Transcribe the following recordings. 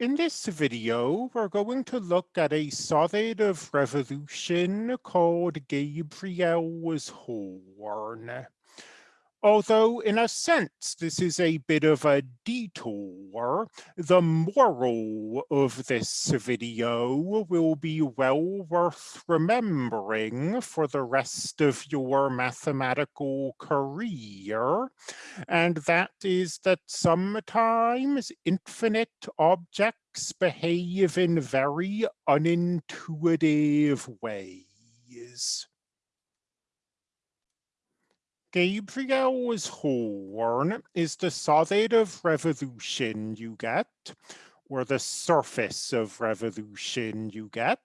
In this video, we're going to look at a solid of revolution called Gabriel's horn. Although in a sense this is a bit of a detour, the moral of this video will be well worth remembering for the rest of your mathematical career, and that is that sometimes infinite objects behave in very unintuitive ways. Gabriel's horn is the solid of revolution you get, or the surface of revolution you get,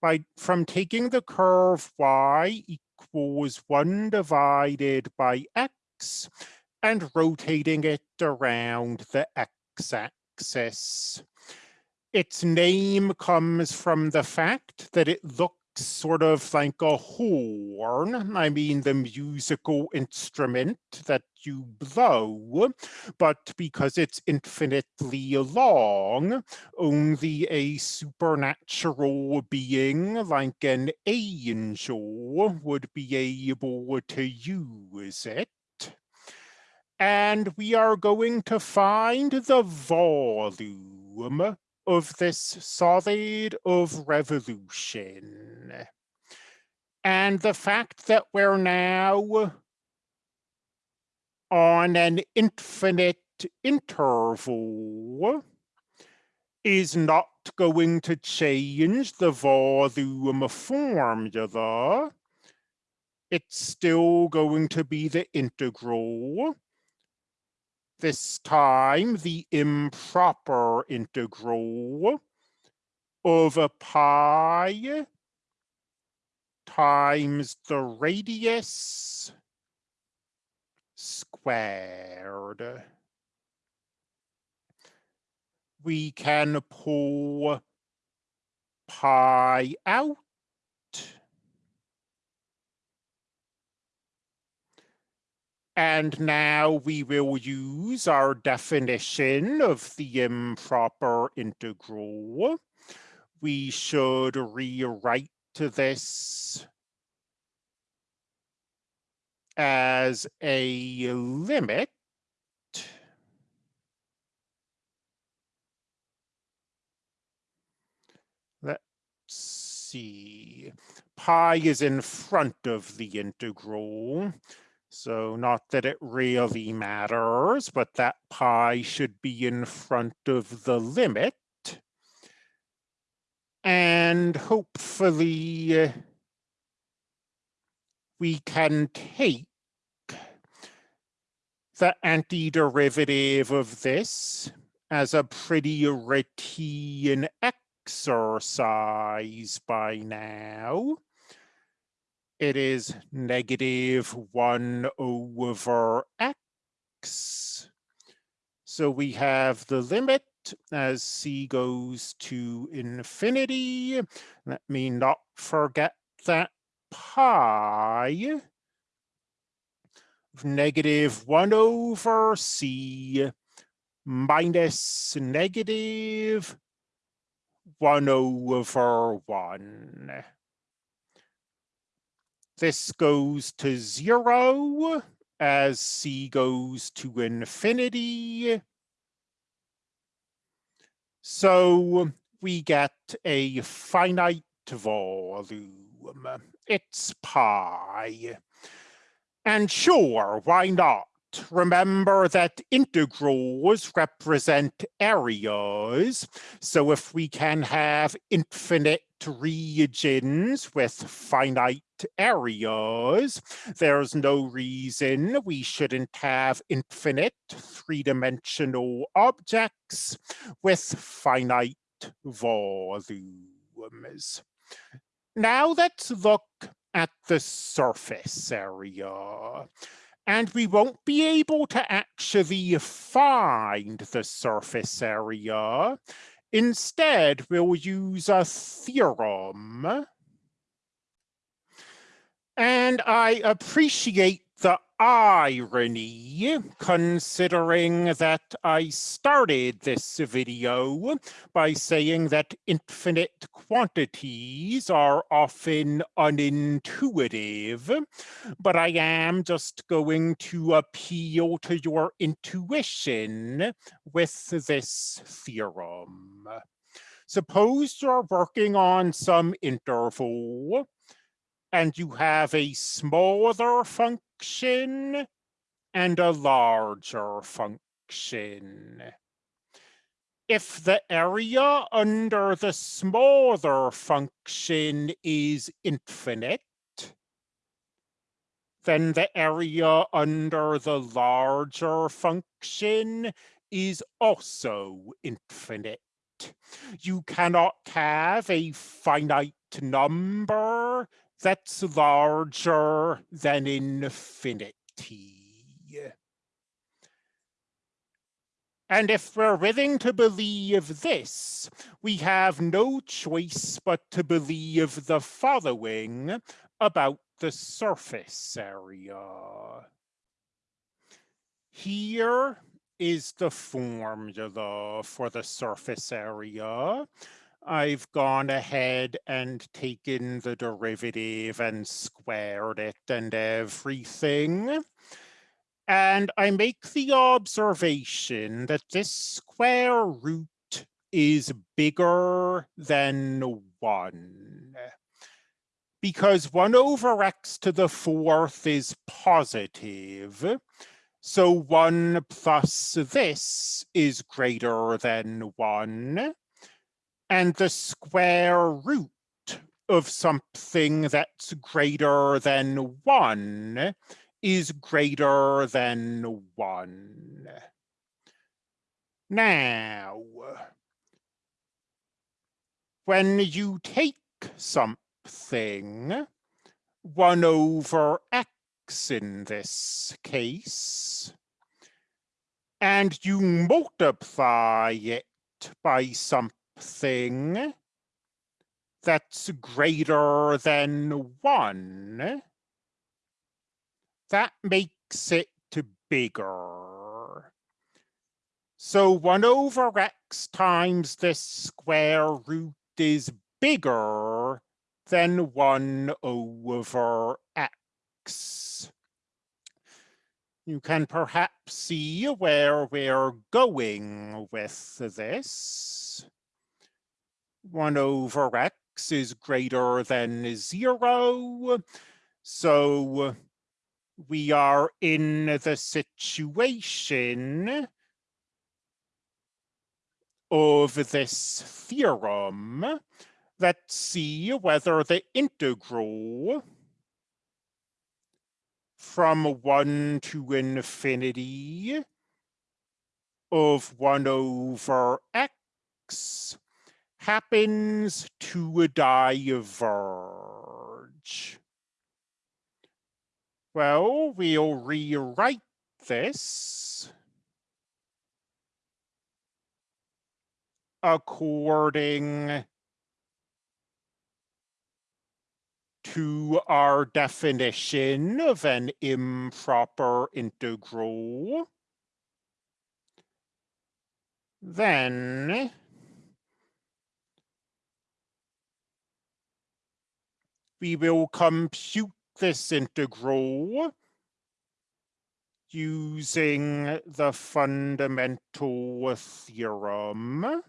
by from taking the curve y equals 1 divided by x and rotating it around the x-axis. Its name comes from the fact that it looks sort of like a horn. I mean, the musical instrument that you blow, but because it's infinitely long, only a supernatural being like an angel would be able to use it. And we are going to find the volume of this solid of revolution. And the fact that we're now on an infinite interval is not going to change the volume formula. It's still going to be the integral this time the improper integral over pi times the radius squared. We can pull pi out And now we will use our definition of the improper integral. We should rewrite this as a limit Let's see. Pi is in front of the integral. So not that it really matters, but that pi should be in front of the limit. And hopefully uh, we can take the antiderivative of this as a pretty routine exercise by now it is negative 1 over x. So we have the limit as c goes to infinity. Let me not forget that pi negative 1 over c minus negative 1 over 1. This goes to zero as c goes to infinity. So we get a finite volume. It's pi. And sure, why not? Remember that integrals represent areas. So if we can have infinite regions with finite areas, there's no reason we shouldn't have infinite three-dimensional objects with finite volumes. Now let's look at the surface area and we won't be able to actually find the surface area. Instead, we'll use a theorem. And I appreciate irony, considering that I started this video by saying that infinite quantities are often unintuitive, but I am just going to appeal to your intuition with this theorem. Suppose you're working on some interval and you have a smaller function and a larger function. If the area under the smaller function is infinite, then the area under the larger function is also infinite. You cannot have a finite number that's larger than infinity. And if we're willing to believe this, we have no choice but to believe the following about the surface area. Here is the formula for the surface area. I've gone ahead and taken the derivative and squared it and everything. And I make the observation that this square root is bigger than one. Because one over x to the fourth is positive, so one plus this is greater than one and the square root of something that's greater than one is greater than one. Now, when you take something, one over x in this case, and you multiply it by something thing that's greater than one, that makes it bigger. So 1 over x times this square root is bigger than 1 over x. You can perhaps see where we're going with this. 1 over x is greater than 0. So we are in the situation of this theorem. Let's see whether the integral from 1 to infinity of 1 over x happens to a diverge? Well, we'll rewrite this according to our definition of an improper integral. Then we will compute this integral using the fundamental theorem.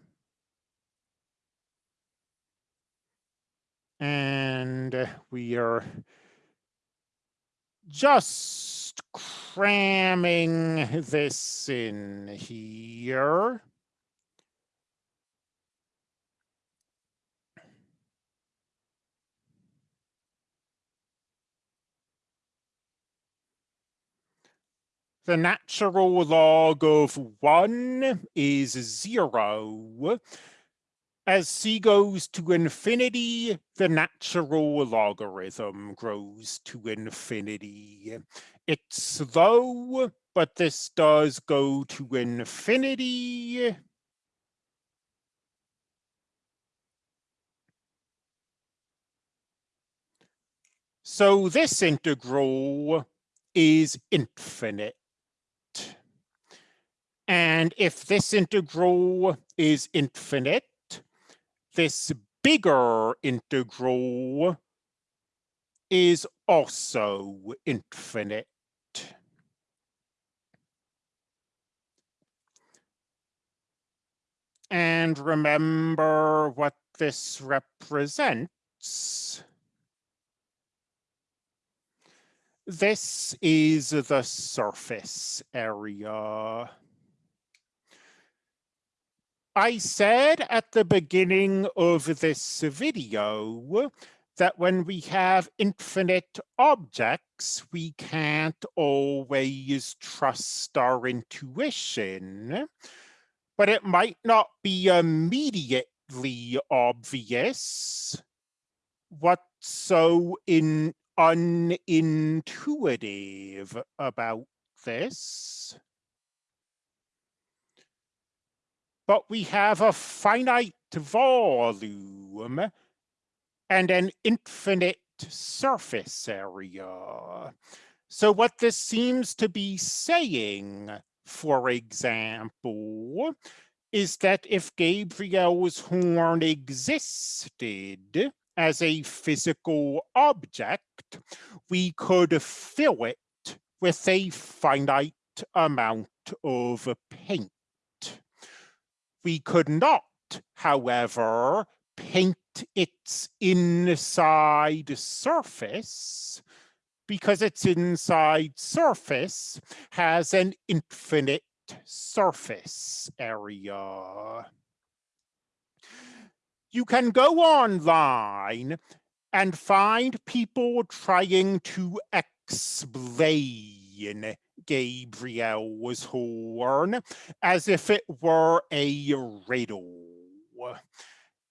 And we are just cramming this in here. The natural log of one is zero. As c goes to infinity, the natural logarithm grows to infinity. It's slow, but this does go to infinity. So this integral is infinite. And if this integral is infinite, this bigger integral is also infinite. And remember what this represents. This is the surface area. I said at the beginning of this video that when we have infinite objects, we can't always trust our intuition, but it might not be immediately obvious what's so in unintuitive about this. But we have a finite volume and an infinite surface area. So what this seems to be saying, for example, is that if Gabriel's horn existed as a physical object, we could fill it with a finite amount of paint. We could not, however, paint its inside surface because its inside surface has an infinite surface area. You can go online and find people trying to explain Gabriel's horn as if it were a riddle.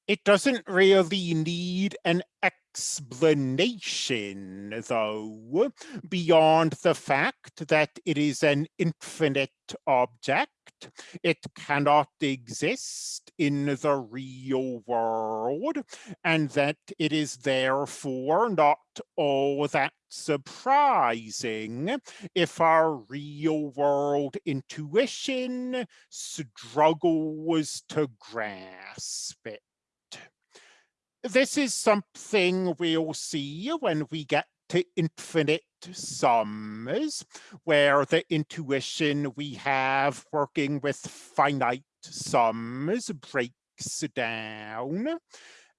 It doesn't really need an explanation, though, beyond the fact that it is an infinite object. It cannot exist in the real world, and that it is therefore not all that surprising if our real world intuition struggles to grasp it this is something we'll see when we get to infinite sums, where the intuition we have working with finite sums breaks down.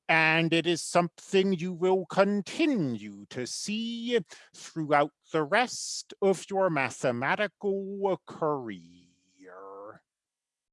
And it is something you will continue to see throughout the rest of your mathematical career.